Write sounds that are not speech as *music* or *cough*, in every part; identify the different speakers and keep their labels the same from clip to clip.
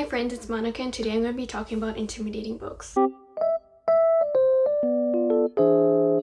Speaker 1: Hi friends, it's Monica and today I'm going to be talking about intimidating books.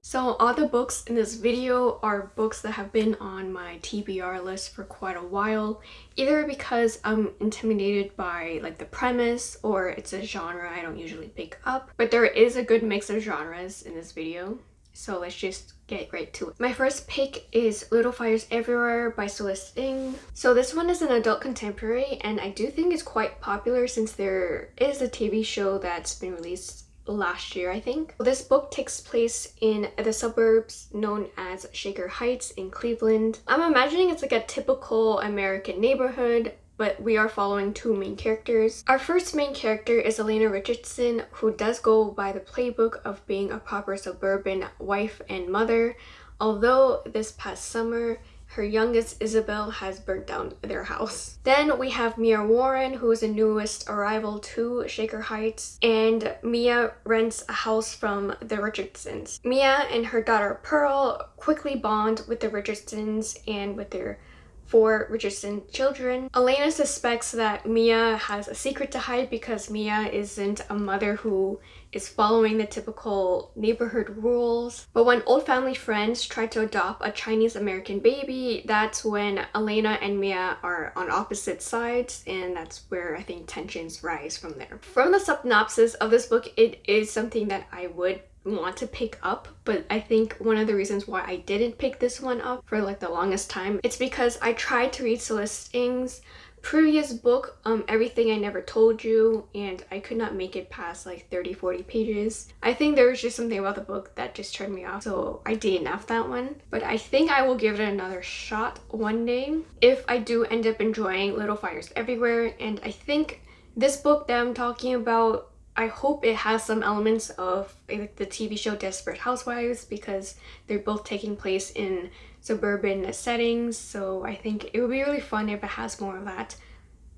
Speaker 1: So all the books in this video are books that have been on my TBR list for quite a while, either because I'm intimidated by like the premise or it's a genre I don't usually pick up, but there is a good mix of genres in this video. So let's just get right to it. My first pick is Little Fires Everywhere by Celeste Ng. So this one is an adult contemporary and I do think it's quite popular since there is a TV show that's been released last year I think. This book takes place in the suburbs known as Shaker Heights in Cleveland. I'm imagining it's like a typical American neighborhood but we are following two main characters. Our first main character is Elena Richardson, who does go by the playbook of being a proper suburban wife and mother, although this past summer, her youngest Isabel has burnt down their house. Then we have Mia Warren, who is the newest arrival to Shaker Heights, and Mia rents a house from the Richardsons. Mia and her daughter Pearl quickly bond with the Richardsons and with their four Richardson children. Elena suspects that Mia has a secret to hide because Mia isn't a mother who is following the typical neighborhood rules. But when old family friends try to adopt a Chinese American baby, that's when Elena and Mia are on opposite sides and that's where I think tensions rise from there. From the synopsis of this book, it is something that I would want to pick up but I think one of the reasons why I didn't pick this one up for like the longest time it's because I tried to read Celeste Ng's previous book um everything i never told you and i could not make it past like 30 40 pages. I think there was just something about the book that just turned me off so i dnf that one. But i think i will give it another shot one day if i do end up enjoying little fires everywhere and i think this book that i'm talking about I hope it has some elements of like the TV show Desperate Housewives because they're both taking place in suburban settings so I think it would be really fun if it has more of that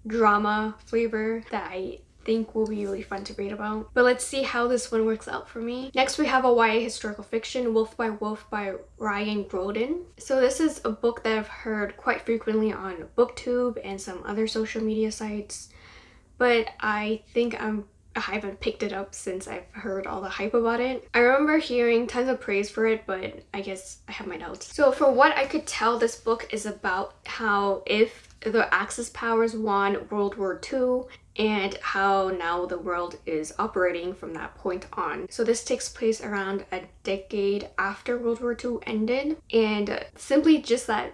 Speaker 1: drama flavor that I think will be really fun to read about. But let's see how this one works out for me. Next we have a YA historical fiction, Wolf by Wolf by Ryan Graudin. So this is a book that I've heard quite frequently on booktube and some other social media sites but I think I'm I haven't picked it up since I've heard all the hype about it. I remember hearing tons of praise for it, but I guess I have my doubts. So for what I could tell, this book is about how if the Axis powers won World War II and how now the world is operating from that point on. So this takes place around a decade after World War II ended and simply just that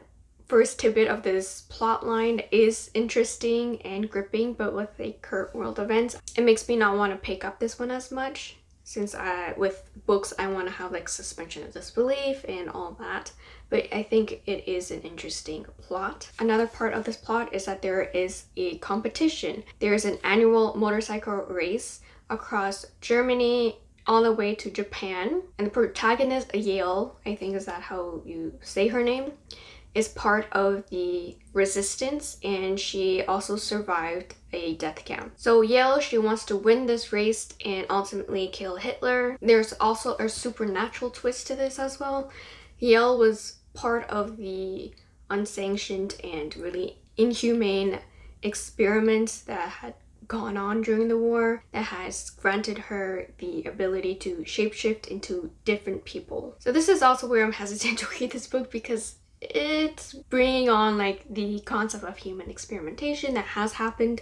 Speaker 1: first tidbit of this plot line is interesting and gripping but with the current world events it makes me not want to pick up this one as much since I with books I want to have like suspension of disbelief and all that but I think it is an interesting plot. Another part of this plot is that there is a competition. There is an annual motorcycle race across Germany all the way to Japan and the protagonist Yael, I think is that how you say her name, is part of the resistance and she also survived a death camp. So Yael, she wants to win this race and ultimately kill Hitler. There's also a supernatural twist to this as well. Yael was part of the unsanctioned and really inhumane experiments that had gone on during the war that has granted her the ability to shapeshift into different people. So this is also where I'm hesitant *laughs* to read this book because it's bringing on like the concept of human experimentation that has happened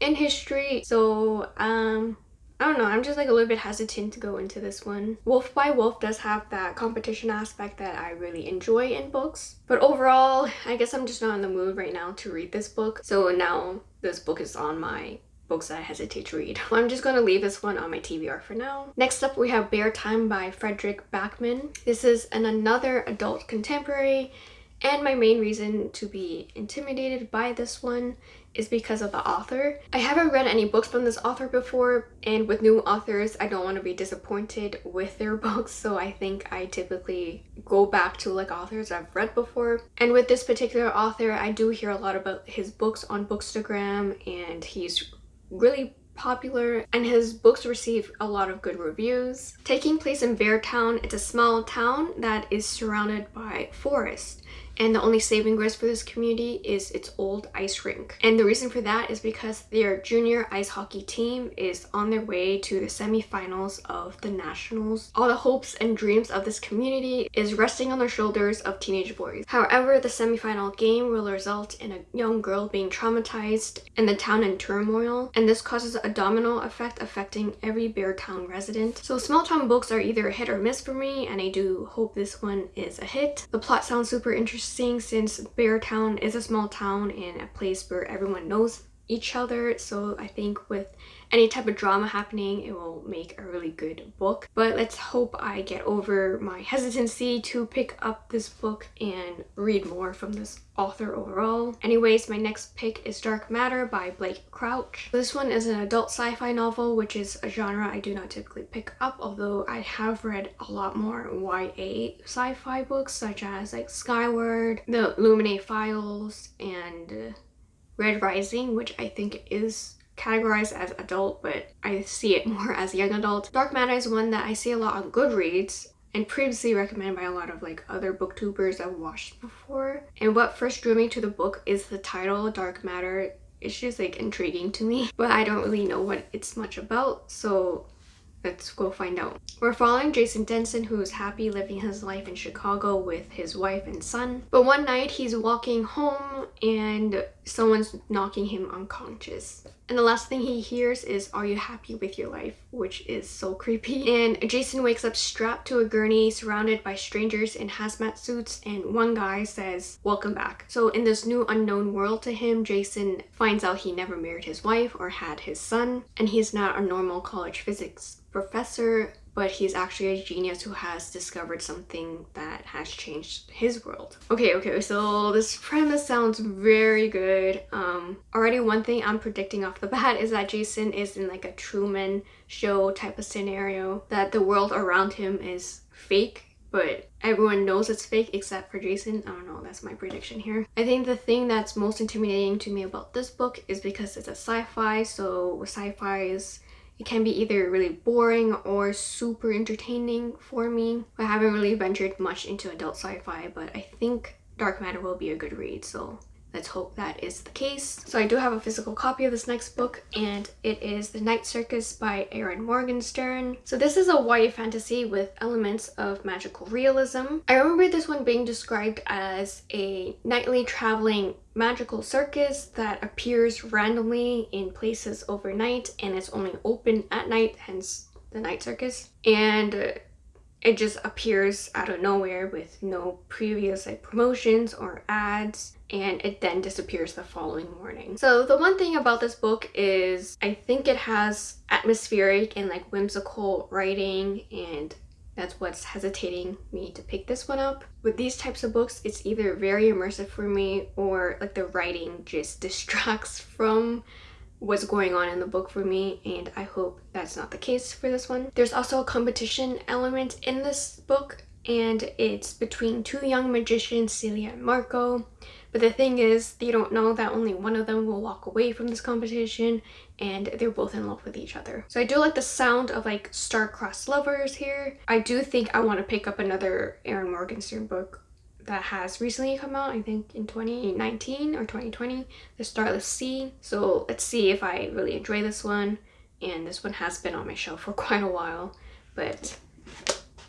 Speaker 1: in history so um I don't know, I'm just like a little bit hesitant to go into this one. Wolf by Wolf does have that competition aspect that I really enjoy in books. But overall, I guess I'm just not in the mood right now to read this book. So now this book is on my books that I hesitate to read. *laughs* I'm just going to leave this one on my TBR for now. Next up we have Beartown by Fredrik Backman. This is an another adult contemporary and my main reason to be intimidated by this one is because of the author. I haven't read any books from this author before and with new authors I don't want to be disappointed with their *laughs* books so I think I typically go back to like authors I've read before. And with this particular author I do hear a lot about his books on Bookstagram and he's really popular and his books receive a lot of good reviews. Taking place in Beartown, it's a small town that is surrounded by forest and the only saving grace for this community is its old ice rink. And the reason for that is because their junior ice hockey team is on their way to the semifinals of the nationals. All the hopes and dreams of this community is resting on the shoulders of teenage boys. However, the semifinal game will result in a young girl being traumatized and the town in turmoil, and this causes a domino effect affecting every Beartown resident. So small town books are either hit or miss for me, and I do hope this one is a hit. The plot sounds super interesting since Beartown is a small town and a place where everyone knows each other so I think with any type of drama happening it will make a really good book but let's hope I get over my hesitancy to pick up this book and read more from this author overall. Anyways, my next pick is Dark Matter by Blake Crouch. This one is an adult sci-fi novel which is a genre I do not typically pick up although I have read a lot more YA sci-fi books such as like Skyward, The Illuminae Files, and Red Rising, which I think is categorized as adult, but I see it *laughs* more as young adult. Dark Matter is one that I see a lot on Goodreads and previously recommended by a lot of like other booktubers I've watched before. And what first drew me to the book is the title, Dark Matter. It's just like intriguing to me, *laughs* but I don't really know what it's much about. So Let's go find out. We're following Jason Dessen who is happy living his life in Chicago with his wife and son. But one night he's walking home and someone's knocking him unconscious. And the last thing he hears is, are you happy with your life? Which is so creepy. And Jason wakes up strapped to a gurney surrounded by strangers in hazmat suits and one guy says, welcome back. So in this new unknown world to him, Jason finds out he never married his wife or had his son and he's not a normal college physics professor, but he's actually a genius who has discovered something that has changed his world. Okay, okay, so this premise sounds very good. Um, already one thing I'm predicting off the *laughs* bat is that Jason is in like a Truman show type of scenario, that the world around him is fake but everyone knows it's fake except for Jason. I don't know, that's my prediction here. I think the thing that's most intimidating to me about this book is because it's a sci-fi, so sci-fi is it can be either really boring or super entertaining for me. I haven't really ventured much into adult sci-fi, but I think Dark Matter will be a good read, so Let's hope that is the case. So I do have a physical copy of this next book and it is The Night Circus by Erin Morgenstern. So this is a YA fantasy with elements of magical realism. I remember this one being described as a nightly traveling magical circus that appears randomly in places overnight and it's only open at night, hence the night circus. And it just appears out of nowhere with no previous like promotions or ads and it then disappears the following morning. So the one thing about this book is I think it has atmospheric and like whimsical writing and that's what's hesitating me to pick this one up. With these types of books, it's either very immersive for me or like the writing just *laughs* distracts from what's going on in the book for me and I hope that's not the case for this one. There's also a competition element in this book and it's between two young magicians, Celia and Marco. But the thing is, they don't know that only one of them will walk away from this competition and they're both in love with each other. So I do like the sound of like star-crossed lovers here. I do think I want to pick up another Erin Morgenstern book that has recently come out, I think in 2019 or 2020, The Starless Sea. So let's see if I really enjoy this one. And this one has been on my shelf for *laughs* quite a while, but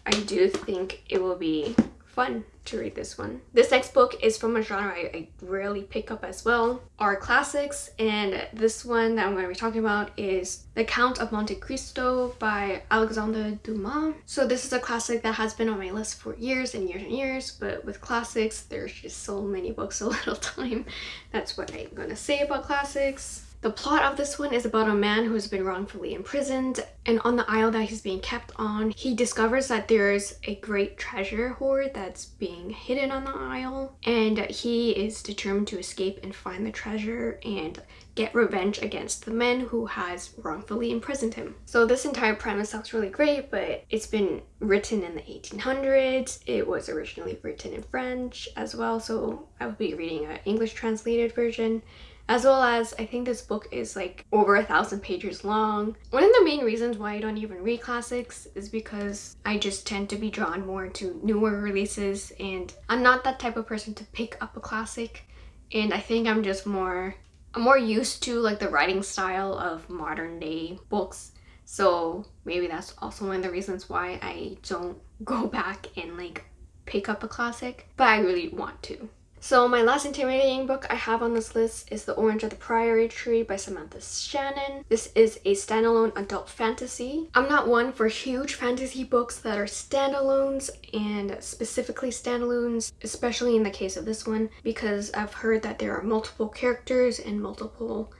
Speaker 1: I do think it will be fun to read this one. This next book is from a genre I, I, rarely pick up as well, are classics, and this one that I'm going to be talking about is The Count of Monte Cristo by Alexandre Dumas. So this is a classic that has been on my list for years and years and years, but with classics, there's just so many books, *laughs* so little time. That's what I'm going to say about classics. The plot of this one is about a man who has been wrongfully imprisoned and on the isle that he's being kept on, he discovers that there's a great treasure hoard that's being hidden on the isle and he is determined to escape and find the treasure and get revenge against the men who has wrongfully imprisoned him. So this entire premise sounds really great, but it's been written in the 1800s. It was originally written in French as well, so I will be reading an English translated version as well as I think this book is like over a thousand pages long. One of the main reasons why I don't even read classics is because I just tend to be drawn more to newer releases and I'm not that type of person to pick up a classic and I think I'm just more I'm more used to like the writing style of modern day books so maybe that's also one of the reasons why I don't go back and like pick up a classic but I really want to. So my last intimidating book I have on this list is The Orange of the Priory Tree by Samantha Shannon. This is a standalone adult fantasy. I'm not one for huge fantasy books that are standalones and specifically standalones, especially in the case of this one, because I've heard that there are multiple characters and multiple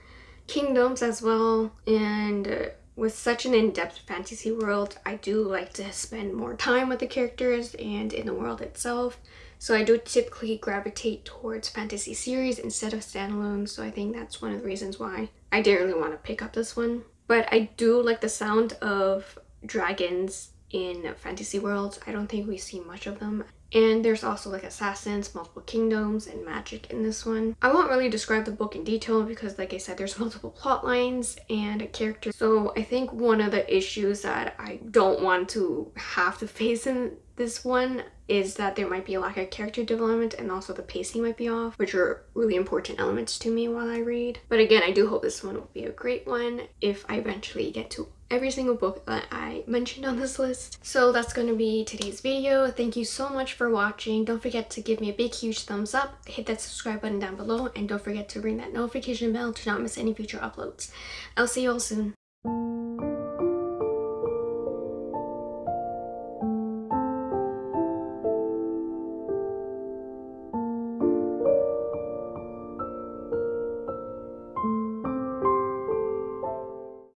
Speaker 1: kingdoms as well and with such an in-depth fantasy world, I do like to spend more time with the characters and in the world itself. So I do typically gravitate towards fantasy series instead of standalone. So I think that's one of the reasons why I didn't really want to pick up this one. But I do like the sound of dragons in fantasy worlds. I don't think we see much of them. And there's also like assassins, multiple kingdoms, and magic in this one. I won't really describe the book in detail because like I said, there's *laughs* multiple plot lines and characters. So I think one of the issues that I don't want to have to face in this one is that there might be a lack of character development and also the pacing might be off, which are really important elements to me while I read. But again, I do hope this one will be a great one if I eventually get to every single book that I mentioned on this list. So that's going to be today's video. Thank you so much for watching. Don't forget to give me a big huge thumbs up, hit that subscribe button down below, and don't forget to ring that notification bell to not miss any future uploads. I'll see you all soon.